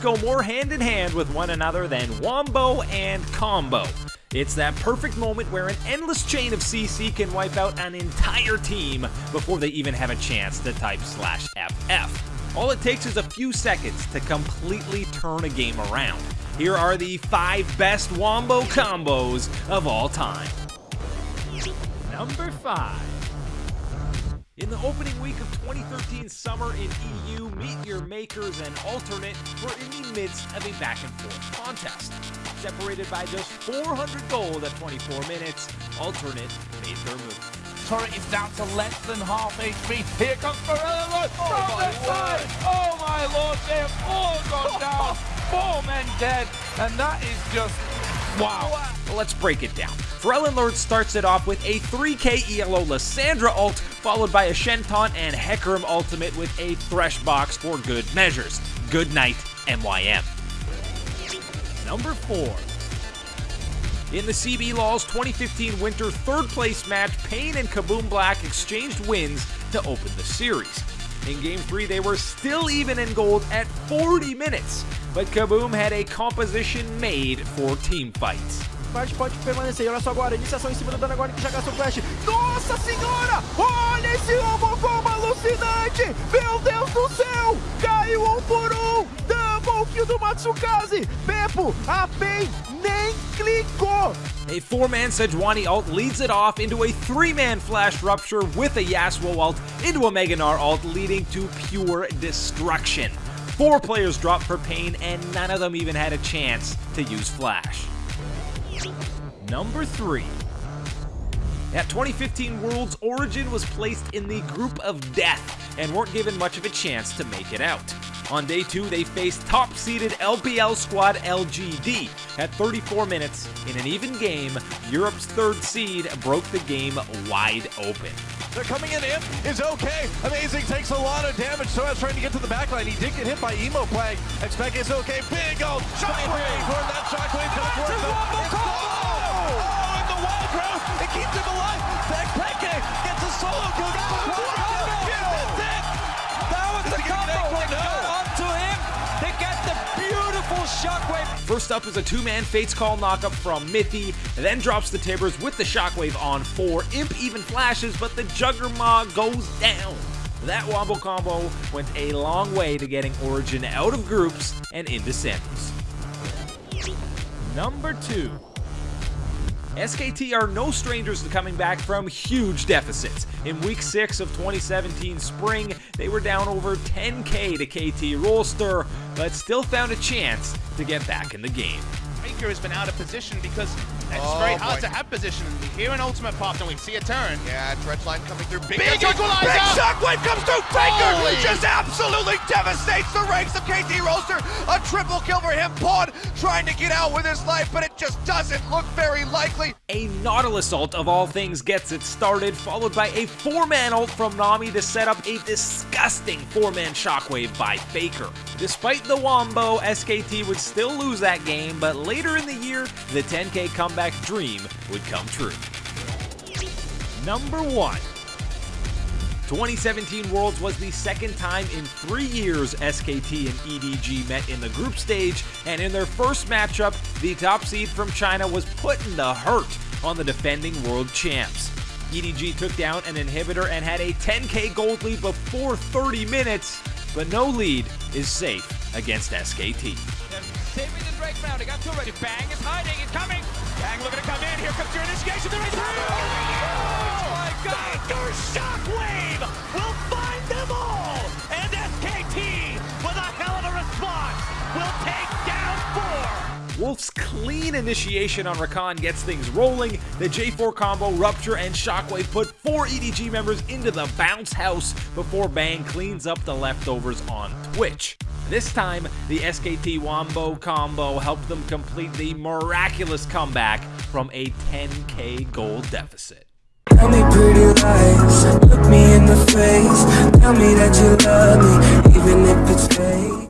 go more hand in hand with one another than Wombo and Combo. It's that perfect moment where an endless chain of CC can wipe out an entire team before they even have a chance to type slash FF. All it takes is a few seconds to completely turn a game around. Here are the 5 best Wombo combos of all time. Number 5 in the opening week of 2013 summer in EU, Meet Makers and Alternate were in the midst of a back and forth contest. Separated by just 400 gold at 24 minutes, Alternate made their move. Turret is down to less than half HP. Here comes Morello oh from the side. Oh my lord, they have all gone down. Four men dead, and that is just wow. Well, let's break it down. Lord starts it off with a 3k ELO Lissandra ult, followed by a Shenton and Hecarim ultimate with a Thresh box for good measures. Good night, MYM. Number 4. In the CBLOL 2015 Winter third place match, Pain and KaBuM Black exchanged wins to open the series. In Game 3, they were still even in gold at 40 minutes, but KaBuM had a composition made for team fights. Pode permanecer. Olha só agora, iniciação em cima do dano agora que já gastou flash. Nossa senhora! Olha esse alucinante! Meu Deus do céu! Caiu um por um! Double kill do Matsukaze! A nem clicou! A four-man Sejuani ult leads it off into a three-man Flash Rupture with a Yasuo ult into a Mega Gnar ult leading to pure destruction. Four players dropped for pain and none of them even had a chance to use Flash. Number 3. At 2015 Worlds, Origen was placed in the group of death and weren't given much of a chance to make it out. On day 2, they faced top-seeded LPL squad LGD. At 34 minutes, in an even game, Europe's third seed broke the game wide open. They're coming in. Imp is okay. Amazing takes a lot of damage. So I was trying to get to the backline. He did get hit by Emo Plague. xPeke is okay. Big old shockwave. That shockwave shockwave. First up is a two-man Fates Call knockup from Mithy, then drops the Tibbers with the shockwave on four. Imp even flashes, but the Juggernaut goes down. That wobble combo went a long way to getting Origen out of groups and into samples. Number 2. SKT are no strangers to coming back from huge deficits. In week 6 of 2017 spring, they were down over 10k to KT Rolster, but still found a chance to get back in the game. Faker has been out of position because it's oh, very hard boy. to have position. We hear an ultimate pop and we see a turn. Yeah, Dredge line coming through. Big, big equalizer! Big shockwave comes through. Faker just absolutely devastates the ranks of KT Rolster. A triple kill for him. Pawn trying to get out with his life, but it just doesn't look very likely. A Nautilus ult of all things gets it started, followed by a four-man ult from Nami to set up a disgusting four-man shockwave by Faker. Despite the Wombo, SKT would still lose that game, but later in the year, the 10k comeback dream would come true. Number 1. 2017 Worlds was the second time in three years SKT and EDG met in the group stage, and in their first matchup, the top seed from China was put in the hurt on the defending world champs. EDG took down an inhibitor and had a 10k gold lead before 30 minutes, but no lead is safe against SKT. Two. Bang is hiding, he's coming. Bang looking to come in, here comes your initiation, there is. Oh my Wolf's clean initiation on Rakan gets things rolling. The J4 combo, Rupture, and Shockwave put four EDG members into the bounce house before Bang cleans up the leftovers on Twitch. This time, the SKT Wombo combo helped them complete the miraculous comeback from a 10k gold deficit. Tell me pretty lies, look me in the face, tell me that you love me, even if it's fake.